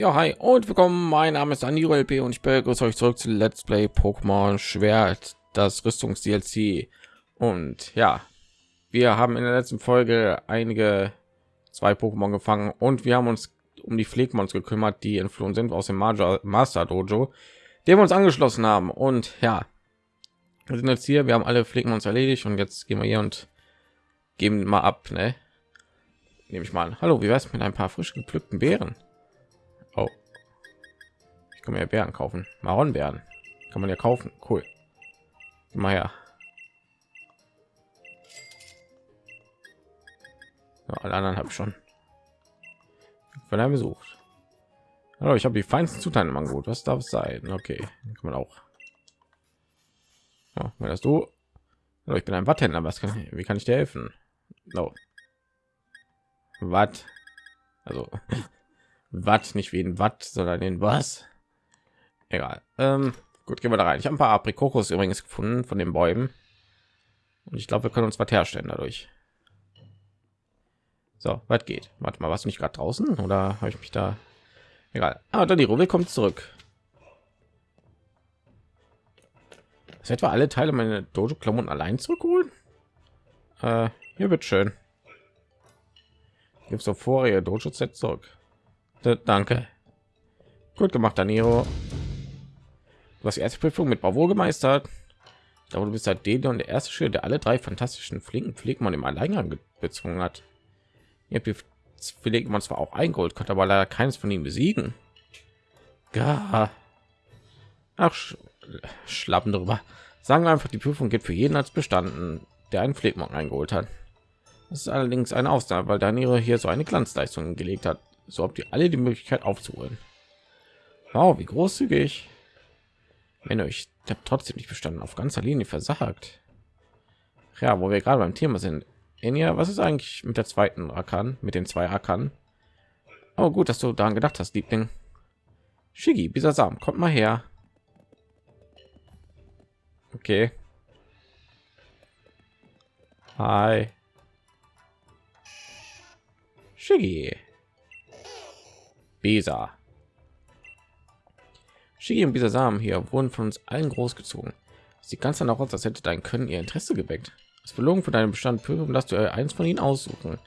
Ja, hi und willkommen. Mein Name ist Aniro LP und ich begrüße euch zurück zu Let's Play Pokémon Schwert, das Rüstungs DLC. Und ja, wir haben in der letzten Folge einige zwei Pokémon gefangen und wir haben uns um die Pflegmons gekümmert, die entflohen sind aus dem Major Master Dojo, dem wir uns angeschlossen haben. Und ja, wir sind jetzt hier, wir haben alle Pflegmons erledigt und jetzt gehen wir hier und geben mal ab, ne? Nehme ich mal an. Hallo, wie wär's mit ein paar frisch gepflückten Beeren? Ich kann mir ja Beeren kaufen. Maronbeeren. Kann man ja kaufen. Cool. Mal her. Ja, alle anderen habe ich schon. Von einem besucht. Hallo, ich habe die feinsten Zutaten im Angebot. Was darf es sein? Okay, kann man auch. Ja, das du? Hallo, ich bin ein Watthändler. Was kann wie kann ich dir helfen? No. Was? Also Watt, nicht wie ein Watt, sondern in was? Egal. Ähm, gut, gehen wir da rein. Ich habe ein paar Aprikokos übrigens gefunden von den Bäumen. Und ich glaube, wir können uns was herstellen dadurch. So, was geht? Warte mal, was nicht gerade draußen oder habe ich mich da? Egal. Ah, Daniro, willkommen zurück. Ist etwa alle Teile meine Dojo-Klamotten allein zurückholen? Äh, hier wird schön. Gibt so vorher Dojo-Set zurück. Danke. Gut gemacht, Daniro. Du die erste Prüfung mit Bravo gemeistert. Glaube, du bist halt und der erste Schüler, der alle drei fantastischen flinken Pflegmann im Alleingang bezwungen hat. Ihr habt Pflegmann zwar auch eingeholt, konnte aber leider keines von ihnen besiegen. Gar. Ach, sch schlappen darüber. Sagen wir einfach, die Prüfung geht für jeden als bestanden, der einen Pflegmann eingeholt hat. Das ist allerdings eine Ausnahme, weil Daniro hier so eine Glanzleistung gelegt hat so habt ihr alle die Möglichkeit aufzuholen. Wow, wie großzügig. Wenn euch der trotzdem nicht bestanden auf ganzer Linie versagt. Ja, wo wir gerade beim Thema sind. Enya, was ist eigentlich mit der zweiten Akan, mit den zwei Akan? Oh, gut, dass du daran gedacht hast, Liebling. Shigi, Samen, kommt mal her. Okay. Hi. Shiggy. Besa. Shigi und Bisasam hier wurden von uns allen großgezogen. Sie ganz dann auch aus, als hätte dein Können ihr Interesse geweckt. Das Belohnung für deinen Bestand prüfen, dass du eins von ihnen aussuchen.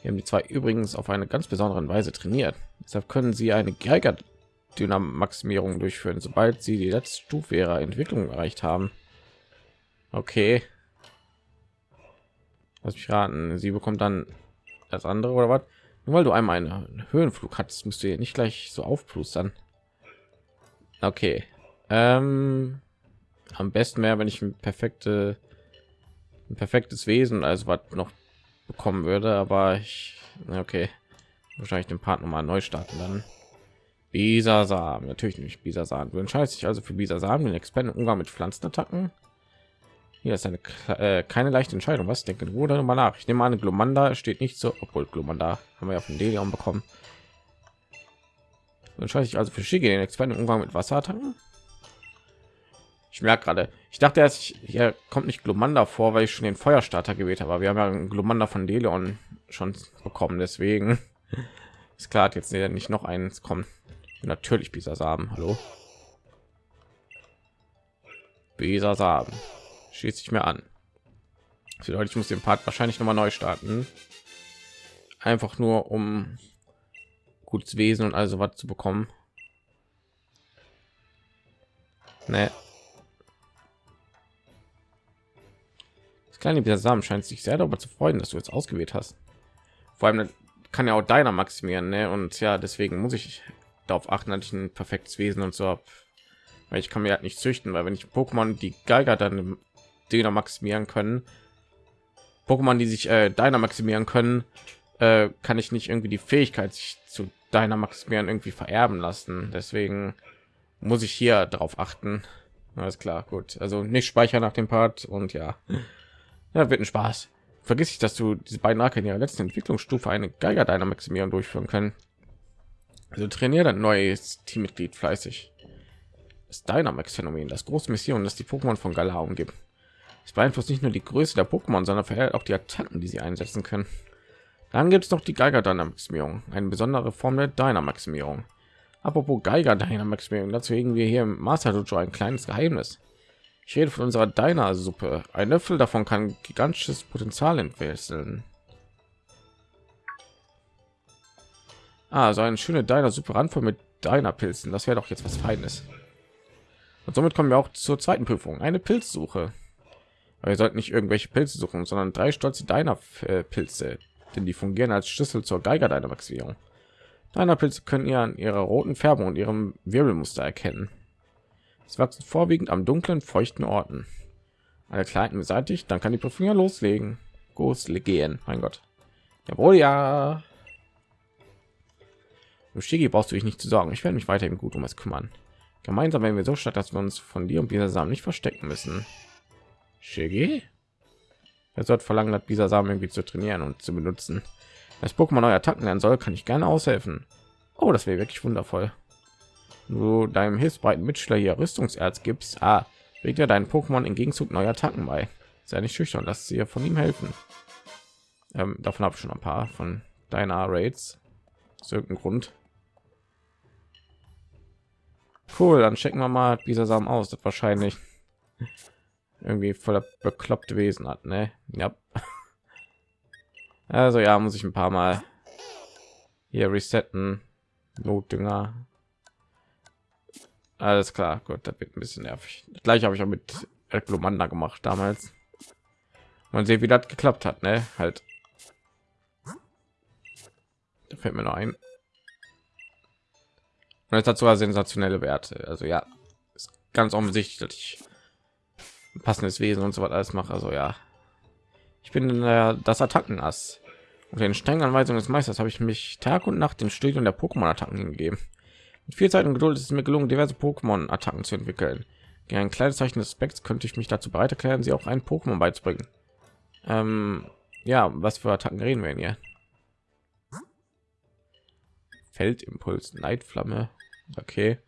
Wir haben die zwei übrigens auf eine ganz besondere Weise trainiert. Deshalb können sie eine Geiger Dynamaximierung durchführen, sobald sie die letzte Stufe ihrer Entwicklung erreicht haben. Okay. Lass mich raten, sie bekommt dann das andere oder was? Nur weil du einmal einen Höhenflug hattest, müsst ihr nicht gleich so aufplustern. Okay. Ähm, am besten mehr, wenn ich ein perfekte, ein perfektes Wesen, also was noch bekommen würde, aber ich, okay, wahrscheinlich den Part noch mal neu starten dann. Bisasam, natürlich nicht Bisasam. Du entscheidest dich also für Bisasam, den Experten Umgang mit Pflanzenattacken. Hier ist eine äh, keine leichte Entscheidung. Was denken du mal nach? Ich nehme an, Glomanda steht nicht so, obwohl Glomanda haben wir ja von Delion bekommen. Schaue ich also für Shige den Experten Umgang mit Wasserattacken. Ich merke gerade, ich dachte erst, hier kommt nicht Glomanda vor, weil ich schon den Feuerstarter gewählt habe. Aber wir haben ja einen Glomanda von Delion schon bekommen, deswegen ist klar, jetzt nicht noch eins kommen. Natürlich Bisasam. Hallo. Bisasam schließt sich mir an. Das ich muss den Part wahrscheinlich noch mal neu starten. Einfach nur um gutes Wesen und also was zu bekommen. Nee. Das kleine Samen scheint sich sehr darüber zu freuen, dass du jetzt ausgewählt hast. Vor allem kann ja auch deiner maximieren, ne? Und ja, deswegen muss ich darauf achten, dass ich ein perfektes Wesen und so habe. Weil ich kann mir halt nicht züchten, weil wenn ich Pokémon die Geiger dann Döner maximieren können. Pokémon, die sich äh, deiner maximieren können, äh, kann ich nicht irgendwie die Fähigkeit sich zu deiner maximieren irgendwie vererben lassen. Deswegen muss ich hier darauf achten. Alles klar, gut. Also nicht speichern nach dem Part und ja, ja wird ein Spaß. Vergiss ich, dass du diese beiden Arke in ihrer letzten Entwicklungsstufe eine Geiger deiner Maximierung durchführen können. Also trainiere ein neues Teammitglied fleißig. Das Dynamax-Phänomen, das große Mission, das die Pokémon von Galar umgibt. Es beeinflusst nicht nur die Größe der Pokémon, sondern verhält auch die Attacken, die sie einsetzen können. Dann gibt es noch die Geiger Dynamaximierung, eine besondere Form der Dynamaximierung. Apropos Geiger Dynamax dazu wir hier im Master Dojo ein kleines Geheimnis. Ich rede von unserer Deiner Suppe. Ein Löffel davon kann gigantisches Potenzial entwickeln. Ah, so eine schöne Deiner Suppe Randvoll mit Deiner Pilzen. Das wäre doch jetzt was Feines. Und somit kommen wir auch zur zweiten Prüfung. Eine Pilzsuche. Aber ihr sollt nicht irgendwelche Pilze suchen, sondern drei stolze Deiner Pilze, denn die fungieren als Schlüssel zur Geiger Dynamaxierung. Deiner Pilze können ihr an ihrer roten Färbung und ihrem Wirbelmuster erkennen. Es wachsen vorwiegend am dunklen, feuchten Orten. Alle Kleinen beseitigt, dann kann die Prüfung ja loslegen. Loslegen, mein Gott. Jawohl, ja. Shigi brauchst du dich nicht zu sorgen. Ich werde mich weiterhin gut um es kümmern. Gemeinsam werden wir so stark, dass wir uns von dir und dieser Samen nicht verstecken müssen. Shigi? Er sollte verlangen, hat dieser Samen irgendwie zu trainieren und zu benutzen. Als Pokémon neue Attacken lernen soll, kann ich gerne aushelfen. Oh, das wäre wirklich wundervoll du deinem hilfsbreiten Mitschüler hier Rüstungserz gibst, ah, legt er deinen Pokémon im Gegenzug neue Attacken bei. Sei nicht schüchtern, lass sie von ihm helfen. Ähm, davon habe ich schon ein paar von deiner Raids. Aus Grund. Cool, dann checken wir mal dieser Samen aus. Das wahrscheinlich irgendwie voller bekloppte Wesen hat, ne? Ja. Also ja, muss ich ein paar Mal hier resetten. Notdünger, alles klar, gut, das wird ein bisschen nervig. Gleich habe ich auch mit Glomanda gemacht damals. Man sieht, wie das geklappt hat, ne? Halt. Da fällt mir noch ein. Und es hat sogar sensationelle Werte. Also ja, ist ganz offensichtlich, passendes Wesen und so was alles mache. Also ja, ich bin äh, das Attackenass. Und den strengen Anweisungen des Meisters habe ich mich Tag und Nacht den Studium der Pokémon-Attacken hingegeben. Mit viel Zeit und Geduld ist es mir gelungen, diverse Pokémon-Attacken zu entwickeln. Gegen ein kleines Zeichen des Specs könnte ich mich dazu bereit erklären, sie auch ein Pokémon beizubringen. Ähm, ja, was für Attacken reden wir hier? Feldimpuls, Neidflamme. Okay.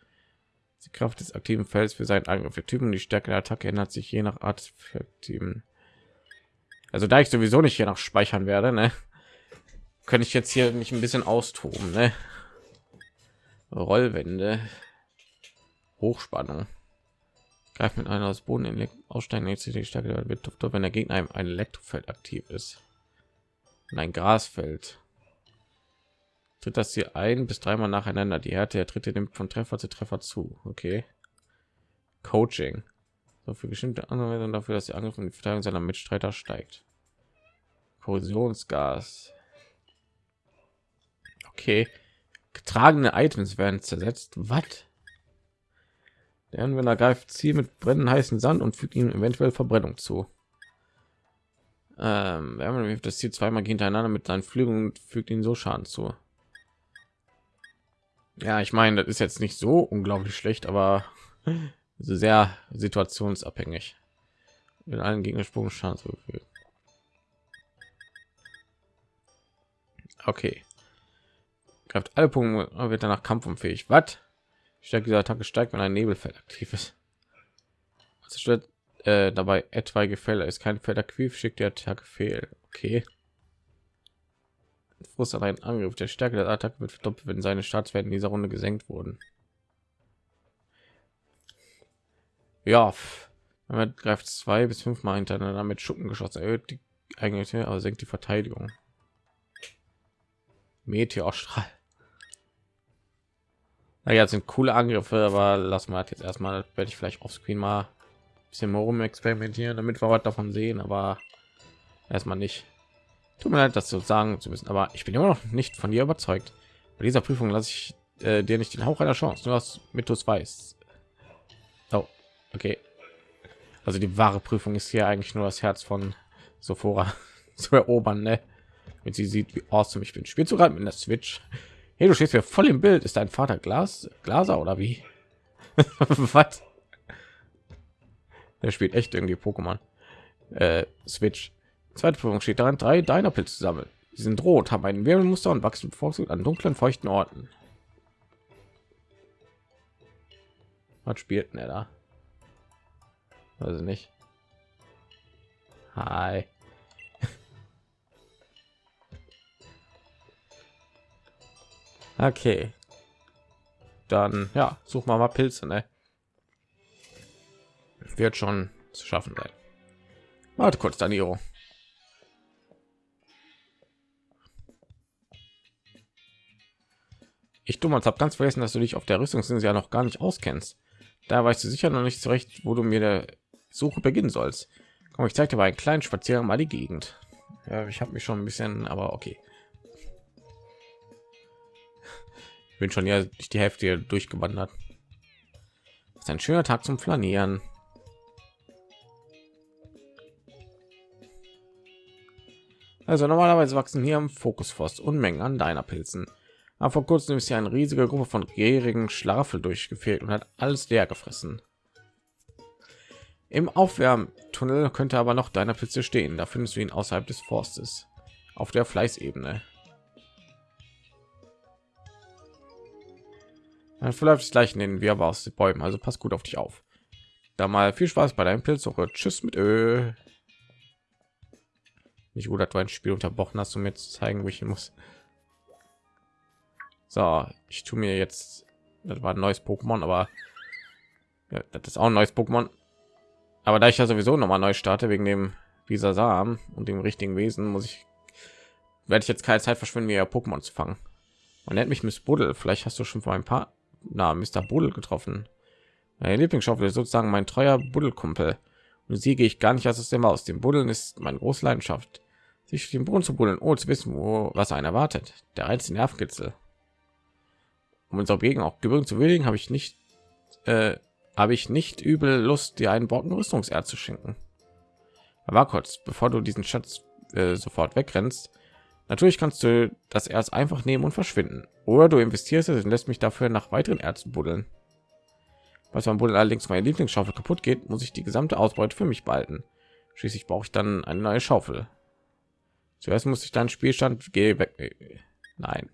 Die Kraft des aktiven Felds für seinen Angriff. Der Typen die Stärke der Attacke ändert sich je nach Art. Also da ich sowieso nicht hier nach speichern werde, ne, könnte ich jetzt hier nicht ein bisschen austoben, ne? Rollwände, Hochspannung. Greift mit einer aus Boden in aussteigen die Stärke wird wenn der Gegner ein Elektrofeld aktiv ist. Und ein Grasfeld. Tritt das hier ein bis dreimal nacheinander. Die Härte der Tritte nimmt von Treffer zu Treffer zu. Okay. Coaching. So für bestimmte Anwendungen dafür, dass die Angriff und die Verteidigung seiner Mitstreiter steigt. Korrosionsgas. Okay. Getragene Items werden zersetzt. Was? Der Anwender greift Ziel mit brennenden heißen Sand und fügt ihm eventuell Verbrennung zu. Ähm, wenn man das Ziel zweimal hintereinander mit seinen Flügeln und fügt ihn so Schaden zu. Ja, ich meine, das ist jetzt nicht so unglaublich schlecht, aber sehr situationsabhängig. Mit allen Gegnersprung Schaden zugefügt. Okay greift alle Punkte wird danach kampfunfähig. Was? Stärke dieser Attacke steigt, wenn ein Nebelfeld aktiv ist. Also stört äh, dabei etwaige Fälle ist kein Feld aktiv, schickt die Attacke fehl. Okay. Frust einen Angriff. Der Stärke der Attacke wird verdoppelt, wenn seine Staatswerte in dieser Runde gesenkt wurden. Ja, man greift zwei bis fünfmal hintereinander mit Schuppen geschossen, erhöht die eigentlich, aber senkt die Verteidigung. Meteorstrahl. Naja, sind coole Angriffe, aber lassen wir jetzt erstmal. Werde ich vielleicht auf Screen mal ein bisschen rum experimentieren, damit wir was davon sehen, aber erstmal nicht. Tut mir leid, das zu sagen zu wissen, aber ich bin immer noch nicht von dir überzeugt. Bei dieser Prüfung lasse ich äh, dir nicht den Hauch einer Chance, nur du es weißt. Oh, okay. Also die wahre Prüfung ist hier eigentlich nur das Herz von Sophora zu erobern, ne? Wenn sie sieht, wie awesome ich bin. Spielst du gerade mit der Switch? Hey, du stehst ja voll im Bild. Ist dein Vater Glas Glaser oder wie? Was? Der spielt echt irgendwie Pokémon. Äh, Switch. Zweite Prüfung steht daran, drei deiner Pilze sammeln. Sie sind rot, haben ein Wirbelmuster und wachsen bevorzugt an dunklen, feuchten Orten. Was spielt er da? Also nicht. Hi. Okay. dann ja, suchen wir mal Pilze, ne? Wird schon zu schaffen sein. Warte kurz, Daniro. Ich dumm habe ganz vergessen, dass du dich auf der Rüstungsinsel ja noch gar nicht auskennst. Da weißt du sicher noch nicht zurecht, wo du mir der Suche beginnen sollst. Komm, ich zeige dir mal einen kleinen Spaziergang mal die Gegend. Ja, ich habe mich schon ein bisschen, aber okay. Ich bin schon ja durch die Hälfte durchgewandert. Das ist ein schöner Tag zum Flanieren. Also normalerweise wachsen hier im Fokusforst Unmengen an deiner Pilzen. Aber vor kurzem ist ja eine riesige Gruppe von gierigen Schlafel durchgefehlt und hat alles leer gefressen. Im Aufwärmtunnel könnte aber noch deiner Pilze stehen. Da findest du ihn außerhalb des Forstes auf der Fleißebene. Dann verläuft es gleich in den Wirrwarr aus den Bäumen, also pass gut auf dich auf. Da mal viel Spaß bei deinem Pilzsuche. Tschüss mit Ö. Nicht gut, dass du ein Spiel unterbrochen hast, um mir zu zeigen, wo ich hin muss. So, ich tue mir jetzt, das war ein neues Pokémon, aber ja, das ist auch ein neues Pokémon. Aber da ich ja sowieso noch mal neu starte wegen dem dieser Samen und dem richtigen Wesen, muss ich werde ich jetzt keine Zeit verschwenden, mir Pokémon zu fangen. Man nennt mich Miss Buddel. Vielleicht hast du schon vor ein paar na Mr. Buddel getroffen. Meine Lieblingsschaufel ist sozusagen mein treuer Buddelkumpel. Und sie gehe ich gar nicht aus dem Haus. Dem Buddeln ist meine große Leidenschaft. Sich den Boden zu buddeln, ohne zu wissen, wo was einen erwartet. Der einzige Nervenkitzel um unsere Gegend auch Gebirgen zu würdigen, habe ich nicht äh, habe ich nicht übel Lust, dir einen Brocken Rüstungserd zu schenken. Aber kurz, bevor du diesen Schatz äh, sofort wegrennst, natürlich kannst du das Erz einfach nehmen und verschwinden. Oder du investierst es und lässt mich dafür nach weiteren Erzen buddeln. Was beim Buddeln allerdings meine Lieblingsschaufel kaputt geht, muss ich die gesamte Ausbeute für mich behalten. Schließlich brauche ich dann eine neue Schaufel. Zuerst muss ich dann Spielstand gehe weg. Nein.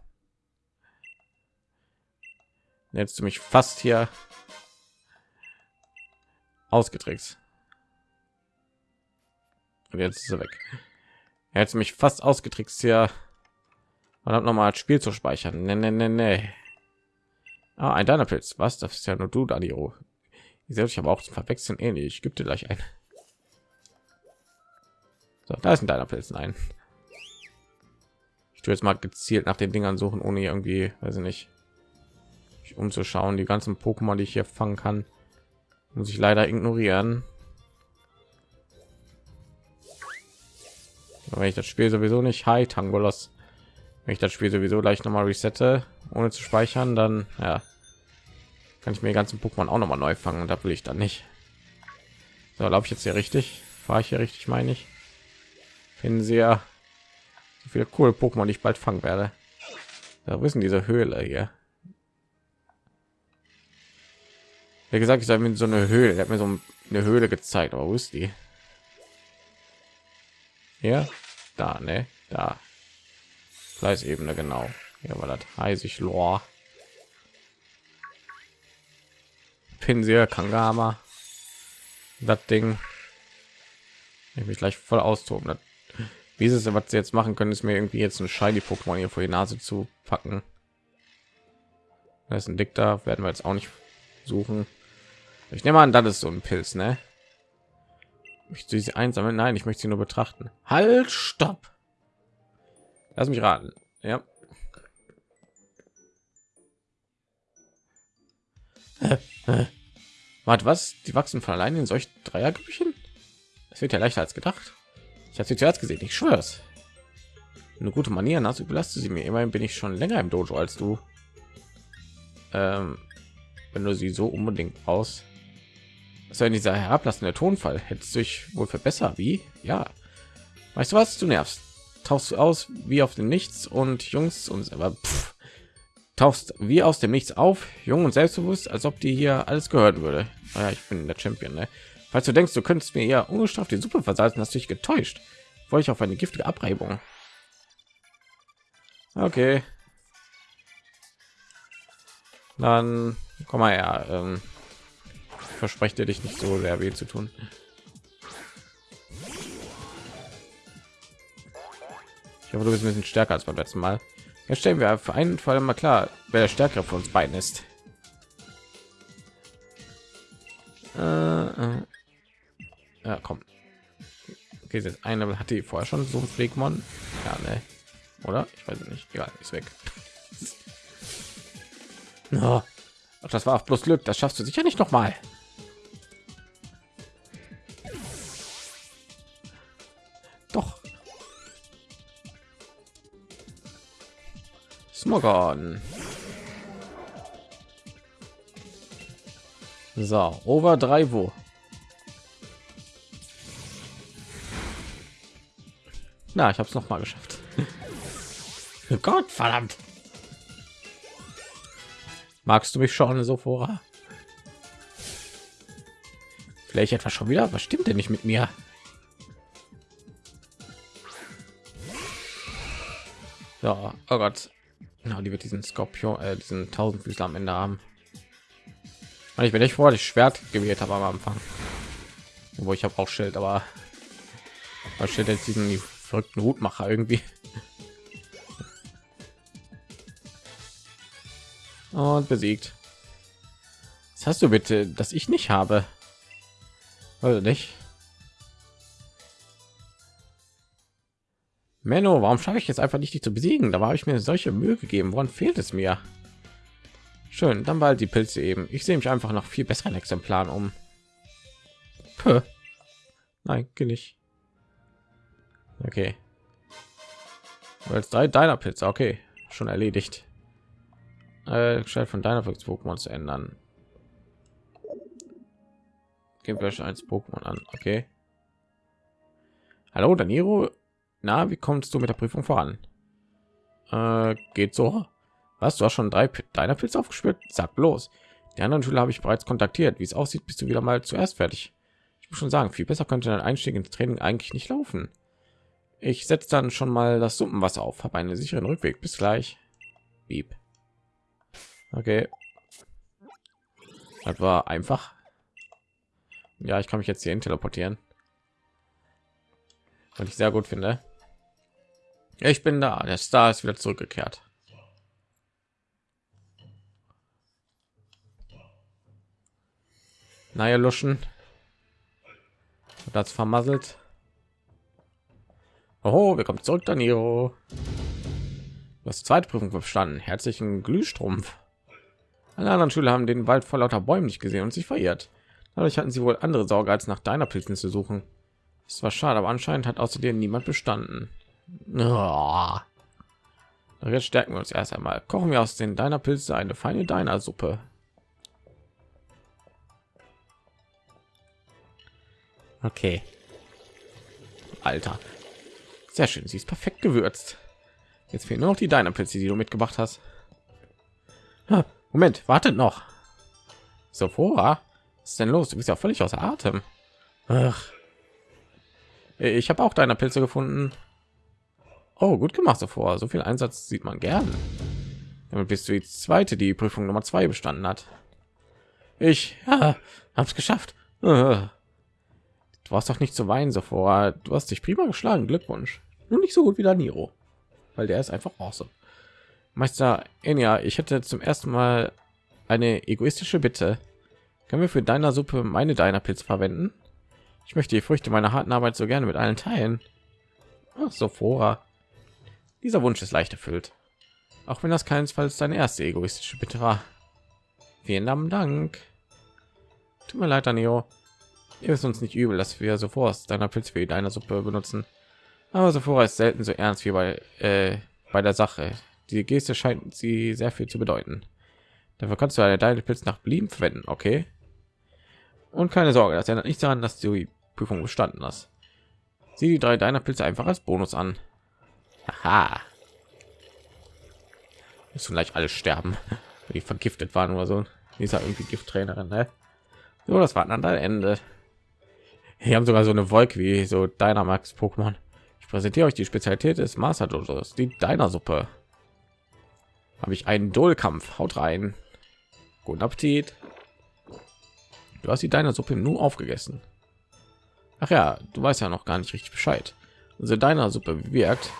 Jetzt du mich fast hier ausgetrickst. Und jetzt ist er weg. Hat mich fast ausgetrickst hier. Man hat noch mal als Spiel zu speichern. Nee, nee, nee, nee. Ah, ein deiner Pilz. Was? Das ist ja nur du, Daniro. Ich selbst aber auch zum Verwechseln ähnlich. Ich gebe dir gleich ein. So, da ist ein deiner Pilz. Nein. Ich tue jetzt mal gezielt nach den Dingern suchen, ohne irgendwie, weiß ich nicht, umzuschauen. Die ganzen Pokémon, die ich hier fangen kann, muss ich leider ignorieren. wenn ich das Spiel sowieso nicht Hi Tangolos, wenn ich das Spiel sowieso gleich noch mal resette, ohne zu speichern, dann ja, kann ich mir die ganzen Pokémon auch noch mal neu fangen. Da will ich dann nicht. So, laufe ich jetzt hier richtig? Fahre ich hier richtig, meine ich? Finden Sie ja so viele coole Pokémon, die ich bald fangen werde. Da wissen diese Höhle hier. Wie gesagt, ich sage mir so eine Höhle. Hat mir so eine Höhle gezeigt, aber wo ist die? Ja, da, ne, da. Fleißebene, genau. Ja, war das heißig Lor. Pinsel, Kangama. Das Ding. Ich mich gleich voll austoben. Das, wie ist es, was sie jetzt machen können, ist mir irgendwie jetzt ein shiny Pokémon hier vor die Nase zu packen. Das ist ein Dick da, werden wir jetzt auch nicht suchen. Ich nehme an, das ist so ein Pilz, ne? Ich sie einsammeln? Nein, ich möchte sie nur betrachten. Halt, stopp! Lass mich raten. Ja. Warte, was? Die wachsen von allein in solch Dreiergrüchen? Das wird ja leichter als gedacht. Ich habe sie zuerst gesehen, ich schwör's. Eine gute Manieren hast, überlasst sie mir. Immerhin bin ich schon länger im Dojo als du. Ähm, wenn du sie so unbedingt aus so in dieser herablassende Tonfall? Hättest du dich wohl verbessert wie? Ja. Weißt du was? Du nervst. Tauchst du aus wie auf dem nichts und jungs und selber pff, tauchst wie aus dem nichts auf jung und selbstbewusst als ob dir hier alles gehört würde. Ah ja, ich bin der champion ne? falls du denkst du könntest mir ja ungestraft die suppe versalzen hast du dich getäuscht. Wollte ich auf eine giftige abreibung. Okay. Dann komm mal her ähm, verspreche dir dich nicht so sehr weh zu tun. Ich hoffe, du bist ein bisschen stärker als beim letzten Mal. Jetzt stellen wir für einen Fall mal klar, wer der stärkere von uns beiden ist. Äh, äh. Ja, komm. Okay, jetzt ein Level hatte ich vorher schon so ein. Ja, ne. Oder? Ich weiß nicht. Egal, ist weg. Oh. Ach, das war auch bloß Glück. Das schaffst du sicher nicht noch mal. Smogon. So, over 3 wo. Na, ich habe es noch mal geschafft. Gott verdammt. Magst du mich schon so vor? Vielleicht etwas schon wieder? Was stimmt denn nicht mit mir? Ja, oh Gott. Na, die wird diesen Skorpion, äh, diesen Tausendfüßler am Ende haben. Und ich bin nicht vor, das Schwert gewählt habe am Anfang. Wo ich habe auch Schild, aber was steht jetzt diesen verrückten Hutmacher irgendwie? Und besiegt. Was hast du bitte, dass ich nicht habe? Also nicht. Menno, warum schaffe ich jetzt einfach nicht, die zu besiegen? Da habe ich mir solche Mühe gegeben. Woran fehlt es mir? Schön, dann bald die Pilze eben. Ich sehe mich einfach nach viel besseren Exemplaren um. Puh. Nein, nicht. Okay. Als drei deiner Pilze, okay, schon erledigt. Äh, von deiner Pokémon zu ändern. Wir schon als Pokémon an, okay. Hallo, Daniro. Na, wie kommst du mit der Prüfung voran? Äh, geht so. Was? Du hast schon drei deiner Pilze aufgespürt? Sag bloß. Die anderen Schüler habe ich bereits kontaktiert. Wie es aussieht, bist du wieder mal zuerst fertig. Ich muss schon sagen, viel besser könnte dein Einstieg ins Training eigentlich nicht laufen. Ich setze dann schon mal das Suppenwasser auf. Habe einen sicheren Rückweg. Bis gleich. Beep. Okay. Das war einfach. Ja, ich kann mich jetzt hier teleportieren. Und ich sehr gut finde. Ich bin da. Der Star ist wieder zurückgekehrt. Naja, luschen. Das vermasselt. Oh, wir kommen zurück, Danilo. Das zweite Prüfung bestanden. Herzlichen Glühstrumpf. Alle anderen Schüler haben den Wald vor lauter Bäumen nicht gesehen und sich verirrt. Dadurch hatten sie wohl andere Sorge, als nach deiner Pilzen zu suchen. Es war schade, aber anscheinend hat außerdem niemand bestanden. Jetzt stärken wir uns erst einmal. Kochen wir aus den deiner Pilze eine feine deiner Suppe. Okay. Alter. Sehr schön. Sie ist perfekt gewürzt. Jetzt fehlen nur noch die deiner Pilze, die du mitgebracht hast. Moment, wartet noch. Vor. Was ist denn los? Du bist ja völlig außer Atem. Ach. Ich habe auch deine Pilze gefunden. Oh, gut gemacht so vor. So viel Einsatz sieht man gern. Damit bist du die zweite, die Prüfung Nummer zwei bestanden hat. Ich ja, hab's geschafft. Du warst doch nicht zu weinen so vor. Du hast dich prima geschlagen. Glückwunsch. Nur nicht so gut wie der Niro, weil der ist einfach awesome. Meister Enya, ich hätte zum ersten Mal eine egoistische Bitte. Können wir für deiner Suppe meine deiner Pilz verwenden? Ich möchte die Früchte meiner harten Arbeit so gerne mit allen teilen. Ach, vor. Dieser Wunsch ist leicht erfüllt. Auch wenn das keinesfalls deine erste egoistische Bitte war. Vielen Dank. Tut mir leid, Anio. Ihr wisst uns nicht übel, dass wir sofort deiner Pilz für deiner Suppe benutzen. Aber sofort ist selten so ernst wie bei äh, bei der Sache. Die Geste scheint sie sehr viel zu bedeuten. Dafür kannst du eine deine Pilz nach Belieben verwenden, okay? Und keine Sorge, das ändert nicht daran, dass du die Prüfung bestanden hast. Sieh die drei deiner Pilze einfach als Bonus an. Aha. Müssen gleich alle sterben, die vergiftet waren oder so. Dieser irgendwie Gifttrainerin, ne? So, das war dann Ende. Hier haben sogar so eine Wolke wie so Dynamax Pokémon. Ich präsentiere euch die Spezialität des Master Dojos, die Deiner Suppe habe ich einen Dollkampf. Haut rein. Guten Appetit. Du hast die deiner Suppe nur aufgegessen. Ach ja, du weißt ja noch gar nicht richtig Bescheid. Also deiner Suppe wirkt.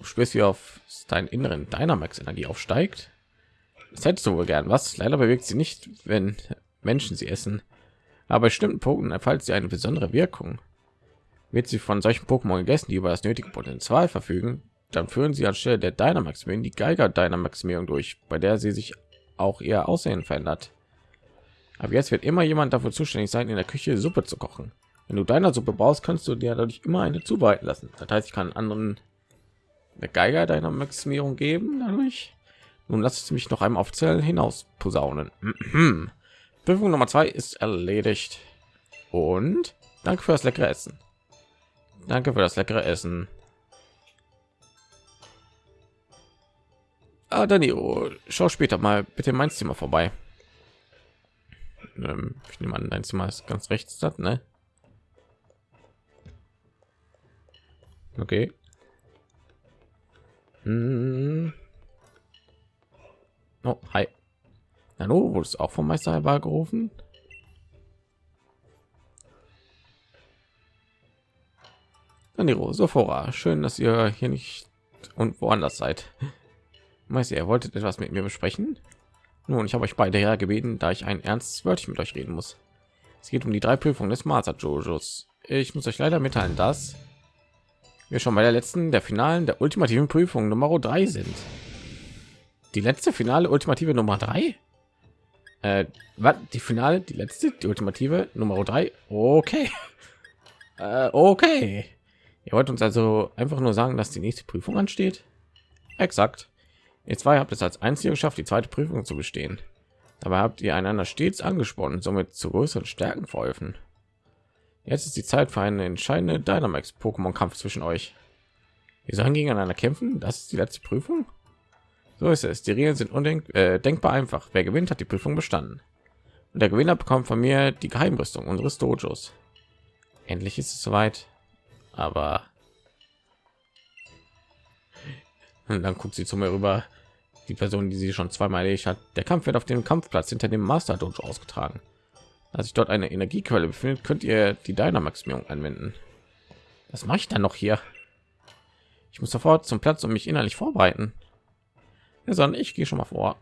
Du spürst, wie auf deinen inneren Dynamax Energie aufsteigt. Das hättest du wohl gern. Was? Leider bewegt sie nicht, wenn Menschen sie essen. Aber bei bestimmten Punkten erfaltet sie eine besondere Wirkung. Wird sie von solchen Pokémon gegessen, die über das nötige Potenzial verfügen, dann führen sie anstelle der Dynamaximierung die Geiger Dynamaximierung durch, bei der sie sich auch ihr Aussehen verändert. Aber jetzt wird immer jemand dafür zuständig sein, in der Küche Suppe zu kochen. Wenn du deiner Suppe brauchst, kannst du dir dadurch immer eine zubereiten lassen. Das heißt, ich kann anderen der Geiger deiner Maximierung geben dadurch. Nun lass es mich noch einmal offiziell hinaus posaunen. Prüfung Nummer zwei ist erledigt. Und danke für das leckere Essen. Danke für das leckere Essen. Ah, Danilo, schau später mal bitte mein Zimmer vorbei. Ähm, ich nehme an, dein Zimmer ist ganz rechts, ne? Okay. Hm. Oh, hi. Hallo, wurdest auch vom Meister gerufen? Danilo, Sophora, schön, dass ihr hier nicht und woanders seid. Meister, ihr wolltet etwas mit mir besprechen? Nun, ich habe euch beide her gebeten, da ich ein ernstes Wörtchen mit euch reden muss. Es geht um die drei Prüfungen des Master Jojos. Ich muss euch leider mitteilen, dass wir schon bei der letzten der finalen der ultimativen Prüfung Nummer drei sind. Die letzte finale ultimative Nummer drei? Äh, was? Die finale, die letzte, die ultimative Nummer drei? Okay. Äh, okay. Ihr wollt uns also einfach nur sagen, dass die nächste Prüfung ansteht? Exakt. Ihr zwei habt es als einzige geschafft, die zweite Prüfung zu bestehen. Dabei habt ihr einander stets angesprochen somit zu größeren Stärken verholfen. Jetzt ist die Zeit für einen entscheidenden Dynamax-Pokémon-Kampf zwischen euch. Wir sollen gegeneinander kämpfen. Das ist die letzte Prüfung. So ist es. Die Regeln sind undenkbar äh, denkbar einfach. Wer gewinnt, hat die Prüfung bestanden. Und der Gewinner bekommt von mir die Geheimrüstung unseres Dojos. Endlich ist es soweit. Aber und dann guckt sie zu mir rüber. Die Person, die sie schon zweimal erledigt hat. Der Kampf wird auf dem Kampfplatz hinter dem Master Dojo ausgetragen. Als sich dort eine Energiequelle befindet, könnt ihr die Dynamaximierung anwenden. Was mache ich dann noch hier? Ich muss sofort zum Platz und mich innerlich vorbereiten. Ja, sondern ich gehe schon mal vor.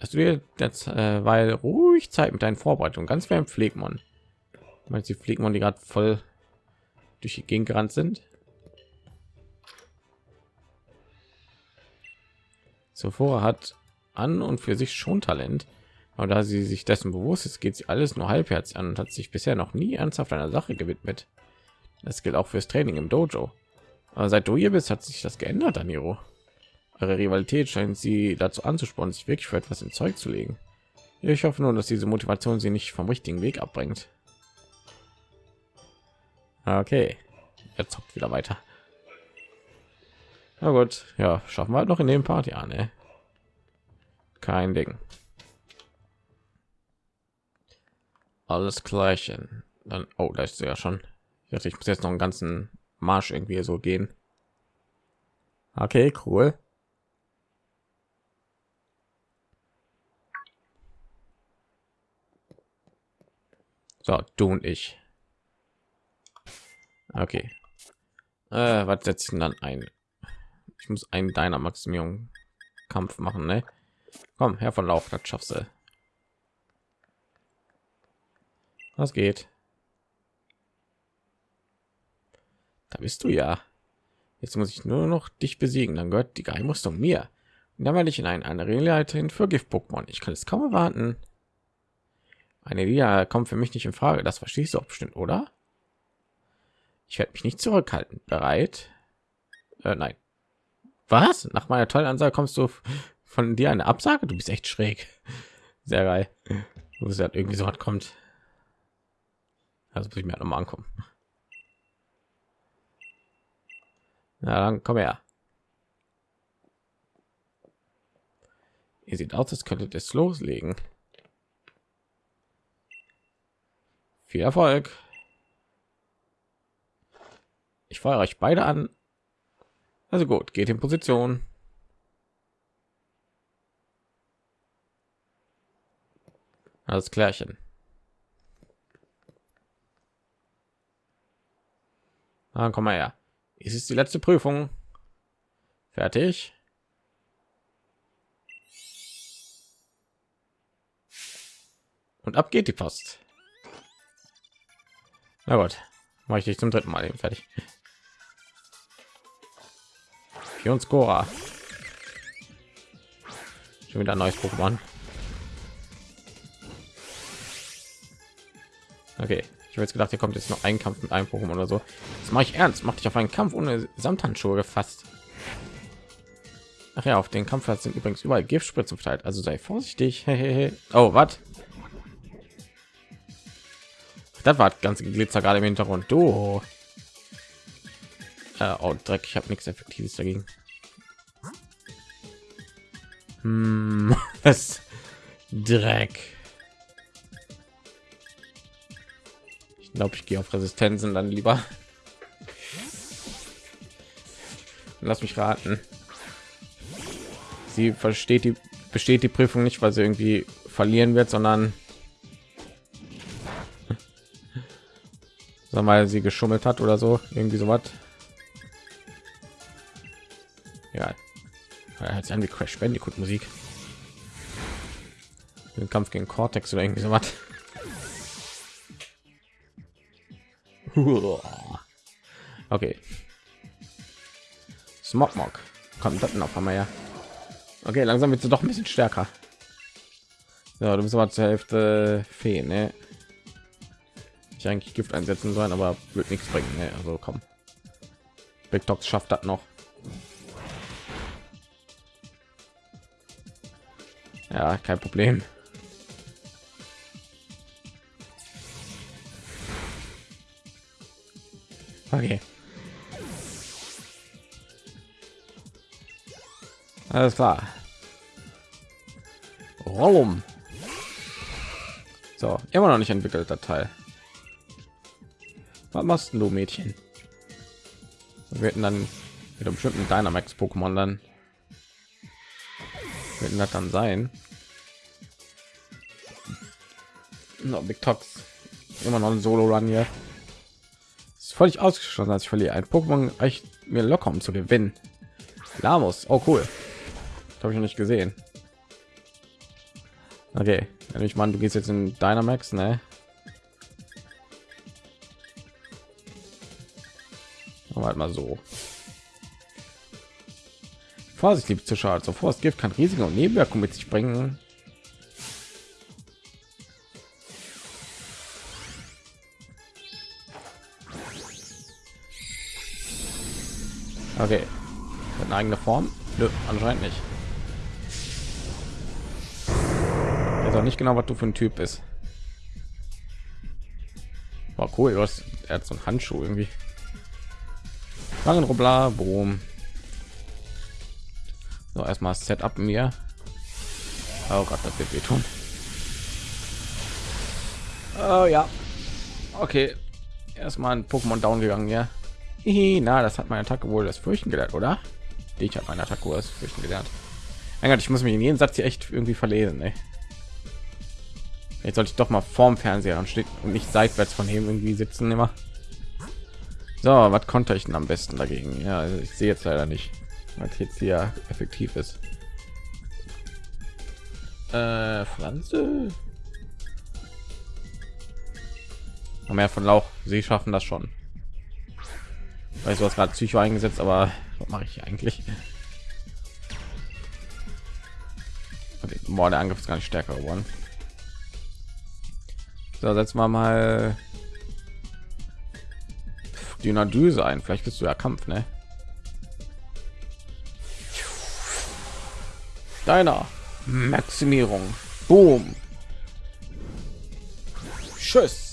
Dass du dir jetzt, äh, weil ruhig Zeit mit deinen Vorbereitungen, ganz wie ein Pflegmann. Meinst die Pflegmann, die gerade voll durch die Gegend gerannt sind? Zuvor hat an und für sich schon Talent, aber da sie sich dessen bewusst ist, geht sie alles nur halbherzig an und hat sich bisher noch nie ernsthaft einer Sache gewidmet. Das gilt auch fürs Training im Dojo. Aber seit du hier bist, hat sich das geändert, Aniro. Eure Rivalität scheint sie dazu anzuspornen, sich wirklich für etwas in Zeug zu legen. Ich hoffe nur, dass diese Motivation sie nicht vom richtigen Weg abbringt. Okay, er zockt wieder weiter. Na gut, ja, schaffen wir halt noch in dem Part, ja, ne? Kein Ding. Alles gleichen. Dann, oh, da ist ja schon. Ich dachte, ich muss jetzt noch einen ganzen Marsch irgendwie so gehen. Okay, cool. So, du und ich. Okay. Äh, was setzt dann ein? Ich muss einen deiner Maximierung Kampf machen, ne? Komm, Herr von Lauf, das schaffst du. Was geht? Da bist du ja. Jetzt muss ich nur noch dich besiegen, dann gehört die Geheimrüstung mir. Und dann werde ich in ein, eine Leiterin für Gift-Pokémon. Ich kann es kaum erwarten. Eine Liga kommt für mich nicht in Frage. Das verstehst du auch bestimmt, oder? Ich werde mich nicht zurückhalten. Bereit? Äh, nein. Was? Nach meiner tollen Ansage kommst du von dir eine Absage? Du bist echt schräg. Sehr geil. Du bist halt irgendwie so was kommt. Also muss ich mir halt noch mal ankommen. Na dann komm her. Ihr sieht aus, als könntet es loslegen. Viel Erfolg. Ich feuere euch beide an also gut, geht in Position. Alles klärchen. Dann komm mal her. Es ist die letzte Prüfung. Fertig. Und ab geht die Post. Na gut, mache ich dich zum dritten Mal eben fertig. Fionscora. Schon wieder ein neues Pokémon. Okay, ich habe jetzt gedacht, hier kommt jetzt noch ein Kampf mit einem Pokémon oder so. Das mache ich ernst. Mache ich auf einen Kampf ohne Samthandschuhe gefasst. Ach ja, auf den Kampf sind übrigens überall Giftspritzen verteilt. Also sei vorsichtig. oh, was? Das war ganz Glitzer gerade im Hintergrund. Du. Äh, oh, Dreck. Ich habe nichts Effektives dagegen. Hm, was? Dreck. Glaube, ich gehe auf Resistenzen dann lieber. Lass mich raten. Sie versteht die besteht die Prüfung nicht, weil sie irgendwie verlieren wird, sondern sag mal, sie geschummelt hat oder so, irgendwie so was. Ja, sich an wie Crash Bandicoot Musik. Den Kampf gegen Cortex oder irgendwie so was. Okay. Smogmog. Kommt das noch einmal ja. Okay, langsam wird sie doch ein bisschen stärker. Ja, du bist aber zur Hälfte Fee, ne? Ich eigentlich Gift einsetzen sollen, aber wird nichts bringen. Ne? Also komm. Big Dogs schafft das noch. Ja, kein Problem. Okay. Alles klar. Warum? So, immer noch nicht entwickelt der Teil. Was machst du, Mädchen? Wir werden dann mit einem bestimmten Dynamax Pokémon dann werden das dann sein. No, Big Tox immer noch ein Solo Run hier. Völlig ausgeschlossen, als ich verliere. Ein Pokémon echt mir locker um zu gewinnen. Lamos, oh cool habe ich noch nicht gesehen. Okay, wenn ich meine, du gehst jetzt in Dynamax, ne? Halt mal so. Vorsicht, liebe Zuschauer, zuvor das Gift kann riesige Nebenwirkungen mit sich bringen. Okay, eine eigene Form? Nö, anscheinend nicht. weiß auch nicht genau, was du für ein Typ bist. War cool, du hast, er hat so einen Handschuh irgendwie. Langen Robler, Boom. So, erstmal Setup mir. Oh Gott, das wird wehtun. Oh ja. Okay. Erstmal ein Pokémon down gegangen, ja. Na, das hat meine Attacke wohl das Fürchten gelernt, oder? Ich habe meine Attacke das Fürchten gelernt. Mein Gott, ich muss mich in jeden Satz hier echt irgendwie verlesen, ey. Jetzt sollte ich doch mal vorm Fernseher und steht und nicht seitwärts von ihm irgendwie sitzen immer. So, was konnte ich denn am besten dagegen? Ja, also ich sehe jetzt leider nicht, was jetzt hier effektiv ist. Äh, Pflanze. Mehr von Lauch. Sie schaffen das schon. Weiß du was gerade Psycho eingesetzt, aber was mache ich eigentlich? Okay, boah, der Angriff ist gar nicht stärker geworden. So, setzen wir mal die Düse ein. Vielleicht bist du ja Kampf, ne? Deiner Maximierung. Boom. Tschüss.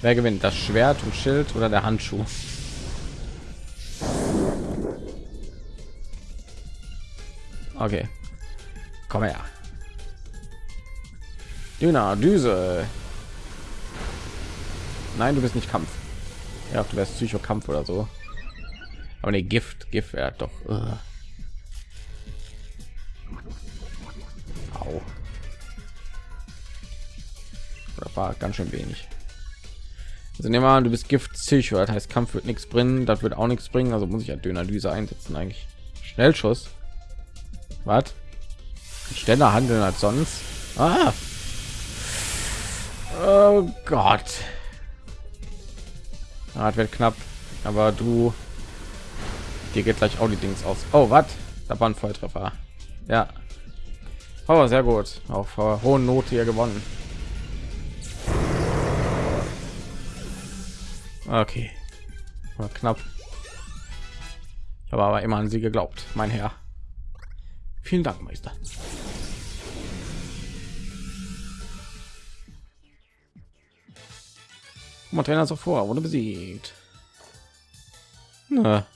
Wer gewinnt? Das Schwert und Schild oder der Handschuh? Okay. Komm her. Dünner, Düse. Nein, du bist nicht Kampf. Ja, du wärst Psychokampf oder so. Aber ne, Gift, Gift wäre doch. Uh. Au. Das war ganz schön wenig. Also nehmen wir an, du bist Gift Psycho, das heißt Kampf wird nichts bringen, das wird auch nichts bringen, also muss ich ja Döner-Düse einsetzen eigentlich. Schnellschuss. Was? Schneller handeln als sonst. Ah, Oh Gott. Ah, wird knapp, aber du dir geht gleich auch die Dings aus. Oh, was? Da war ein Volltreffer. Ja. Oh, sehr gut. Auf uh, hohen Note hier gewonnen. Okay. War knapp. Ich habe aber immer an sie geglaubt, mein Herr. Vielen Dank, Meister. Trainer so vor, wurde besiegt. Na.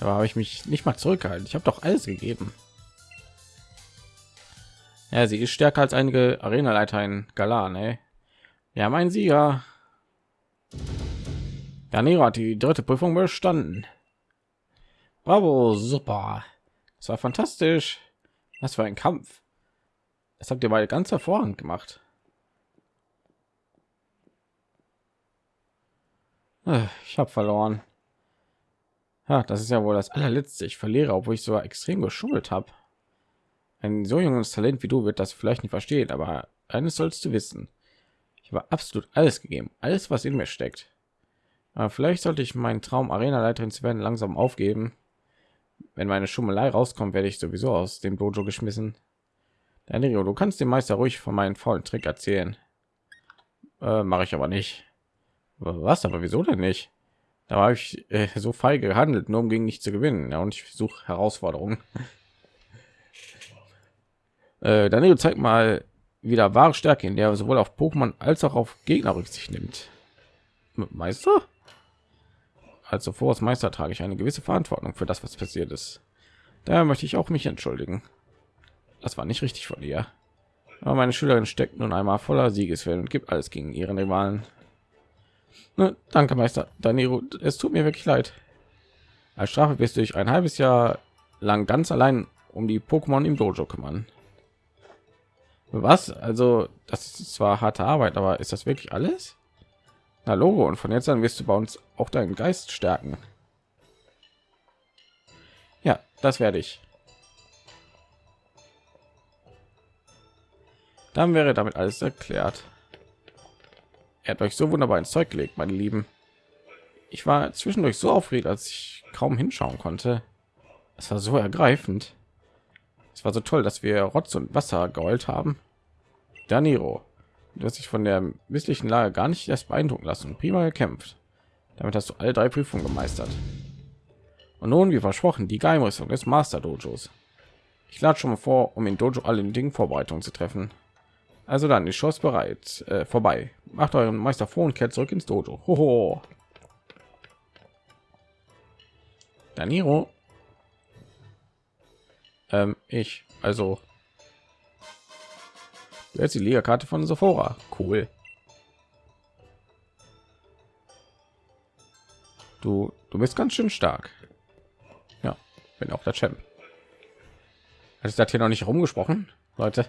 Aber habe ich mich nicht mal zurückgehalten. Ich habe doch alles gegeben. Ja, sie ist stärker als einige Arena-Leiter in Galan, ey. Wir haben einen Sieger. Danilo hat die dritte Prüfung bestanden. Bravo, super. Das war fantastisch. Was für ein Kampf. Das habt ihr beide ganz hervorragend gemacht. Äh, ich habe verloren. Ja, das ist ja wohl das allerletzte. Ich verliere, obwohl ich so extrem geschummelt habe. Ein so junges Talent wie du wird das vielleicht nicht verstehen, aber eines sollst du wissen. Ich habe absolut alles gegeben, alles, was in mir steckt. Aber vielleicht sollte ich meinen Traum, Arena-Leiterin zu werden, langsam aufgeben. Wenn meine Schummelei rauskommt, werde ich sowieso aus dem Dojo geschmissen. Danilo, du kannst dem Meister ruhig von meinen faulen Trick erzählen. Äh, Mache ich aber nicht. Was? Aber wieso denn nicht? Da habe ich äh, so feige gehandelt, nur um gegen nicht zu gewinnen. Ja, und ich suche Herausforderungen. äh, Danilo zeigt mal wieder wahre Stärke, in der er sowohl auf Pokémon als auch auf Gegner Rücksicht nimmt. Meister? Also vor als Meister trage ich eine gewisse Verantwortung für das, was passiert ist. Daher möchte ich auch mich entschuldigen. Das war nicht richtig von dir. Aber meine Schülerin steckt nun einmal voller Siegeswillen und gibt alles gegen ihren Rivalen. Ne, danke, Meister Danilo. Es tut mir wirklich leid. Als Strafe wirst du dich ein halbes Jahr lang ganz allein um die Pokémon im Dojo kümmern. Was? Also, das ist zwar harte Arbeit, aber ist das wirklich alles? Na Logo, und von jetzt an wirst du bei uns auch deinen Geist stärken. Ja, das werde ich. Dann wäre damit alles erklärt. Er hat euch so wunderbar ins Zeug gelegt, meine Lieben. Ich war zwischendurch so aufgeregt, als ich kaum hinschauen konnte. Es war so ergreifend. Es war so toll, dass wir Rotz und Wasser geheult haben. Daniro, du hast dich von der misslichen Lage gar nicht erst beeindrucken lassen. Prima gekämpft. Damit hast du alle drei Prüfungen gemeistert. Und nun, wie versprochen, die Geheimrüstung des Master Dojos. Ich lade schon mal vor, um in Dojo alle Dingen Vorbereitungen zu treffen. Also dann, die Schoss bereit. Äh, vorbei. Macht euren Meister vor und kehrt zurück ins Dojo. Hoho. Daniro. Ähm, ich. Also. Jetzt die Liga-Karte von Sephora. Cool. Du, du bist ganz schön stark. Ja, bin auch der Champ. Hat das hier noch nicht rumgesprochen, Leute?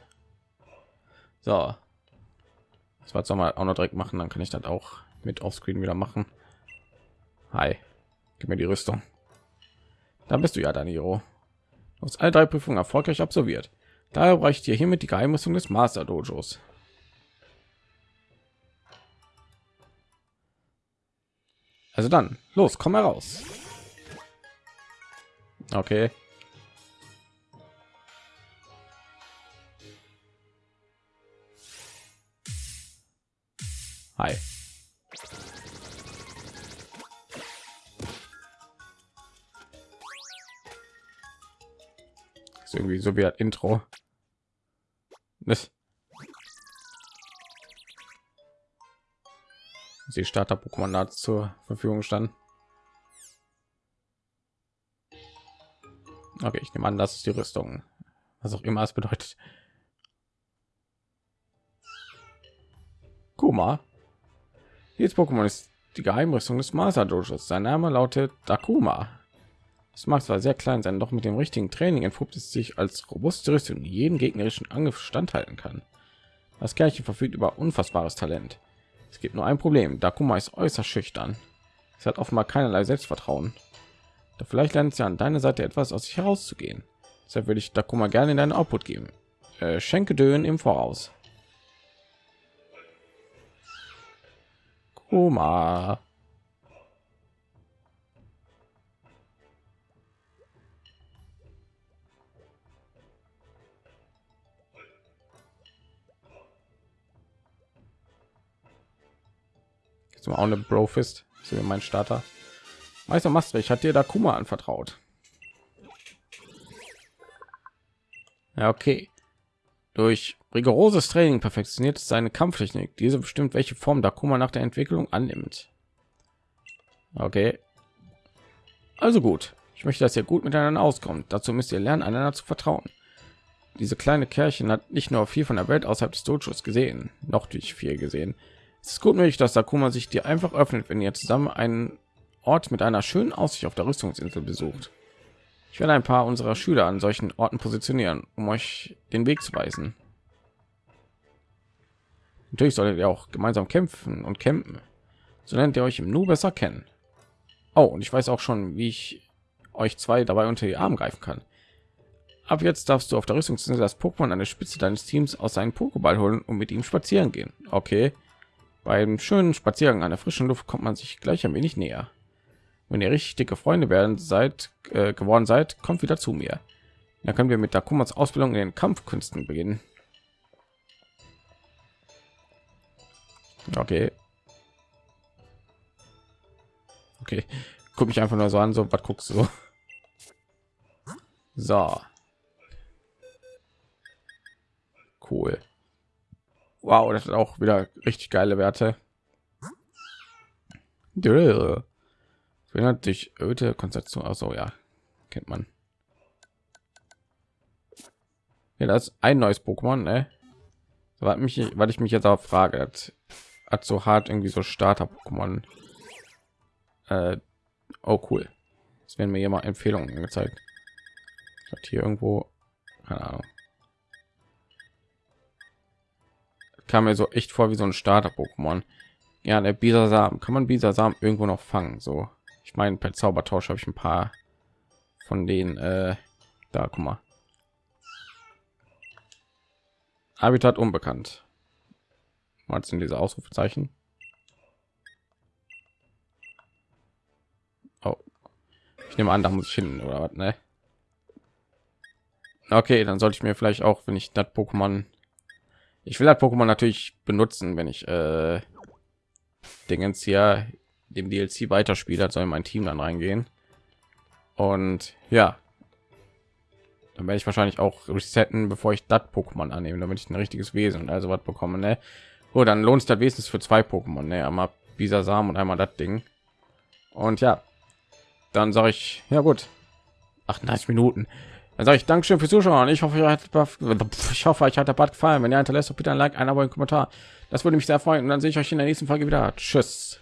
So. Das war soll mal auch noch direkt machen, dann kann ich das auch mit Offscreen wieder machen. Hi, gib mir die Rüstung. Da bist du ja, Daniro. Du hast alle drei Prüfungen erfolgreich absolviert. Daher brauche dir hiermit die Geheimrüstung des Master Dojos. Also dann, los, komm heraus. Okay. Hi. Ist irgendwie so wie ein Intro. Das die Starter Pokémon zur Verfügung stand. Okay, ich nehme an, das ist die Rüstung, was auch immer es bedeutet. Kuma dieses Pokémon ist die Geheimrüstung des Master Dojos. Sein Name lautet Dakuma. Es mag zwar sehr klein sein, doch mit dem richtigen Training entpuppt es sich als robuste Rüstung, die jeden gegnerischen Angriff standhalten kann. Das Kerlchen verfügt über unfassbares Talent. Es gibt nur ein Problem: Dakuma ist äußerst schüchtern. Es hat offenbar keinerlei Selbstvertrauen. Doch vielleicht lernt es ja an deiner Seite etwas aus sich herauszugehen. Deshalb würde ich Dakuma gerne in deinen Output geben. Äh, schenke Dönen im Voraus. Takuma. Mal auch eine Brofist. Ist mein Starter. Meister Maastricht hat dir da Kuma anvertraut. Ja, okay. Durch rigoroses Training perfektioniert seine Kampftechnik. Diese bestimmt, welche Form Dakuma nach der Entwicklung annimmt. Okay. Also gut. Ich möchte, dass ihr gut miteinander auskommt. Dazu müsst ihr lernen, einander zu vertrauen. Diese kleine Kerlchen hat nicht nur viel von der Welt außerhalb des Dojos gesehen, noch durch viel gesehen. Es ist gut möglich, dass Dakuma sich dir einfach öffnet, wenn ihr zusammen einen Ort mit einer schönen Aussicht auf der Rüstungsinsel besucht. Ich werde ein paar unserer Schüler an solchen Orten positionieren, um euch den Weg zu weisen. Natürlich solltet ihr auch gemeinsam kämpfen und campen. So lernt ihr euch im Nu besser kennen. Oh, und ich weiß auch schon, wie ich euch zwei dabei unter die Arme greifen kann. Ab jetzt darfst du auf der Rüstungsinsel das Pokémon an der Spitze deines Teams aus seinem Pokéball holen und mit ihm spazieren gehen. Okay. Beim schönen Spaziergang an der frischen Luft kommt man sich gleich ein wenig näher. Wenn ihr richtig dicke Freunde werden seid äh, geworden seid, kommt wieder zu mir. Dann können wir mit Dakumas Ausbildung in den Kampfkünsten beginnen. Okay. Okay. Guck mich einfach nur so an, so was guckst du? So. Cool. Wow, das ist auch wieder richtig geile Werte. Erinnert dich öde Konzentration. Also ja, kennt man. Ja, das ist ein neues Pokémon, ne? Weil mich, weil ich mich jetzt auch frage, hat, hat so hart irgendwie so Starter-Pokémon. Äh, oh cool. Es werden mir hier mal Empfehlungen gezeigt. Hat hier irgendwo, keine Ahnung. Kam mir so echt vor wie so ein Starter-Pokémon. Ja, der Bisasam. Kann man Bisasam irgendwo noch fangen? So ich meine, per Zaubertausch habe ich ein paar von den äh, da, guck mal. Habitat unbekannt. Was sind diese Ausrufezeichen? Oh. Ich nehme an, da muss ich hin oder was, ne? Okay, dann sollte ich mir vielleicht auch, wenn ich das Pokémon, ich will das Pokémon natürlich benutzen, wenn ich äh, Dingens hier dem DLC weiterspielt hat, soll mein Team dann reingehen. Und ja, dann werde ich wahrscheinlich auch resetten, bevor ich das Pokémon annehme, damit ich ein richtiges Wesen und also was bekomme. Ne? Oh, dann lohnt sich das wenigstens für zwei Pokémon, ne? einmal Bisasam und einmal das Ding. Und ja, dann sage ich, ja gut, 38 Minuten. Dann sage ich Dankeschön fürs Zuschauen. Ich hoffe, ich hoffe, euch hat der Bad gefallen. Wenn ihr hinterlässt, bitte ein Like, ein Abo, ein Kommentar. Das würde mich sehr freuen. Und dann sehe ich euch in der nächsten Folge wieder. Tschüss.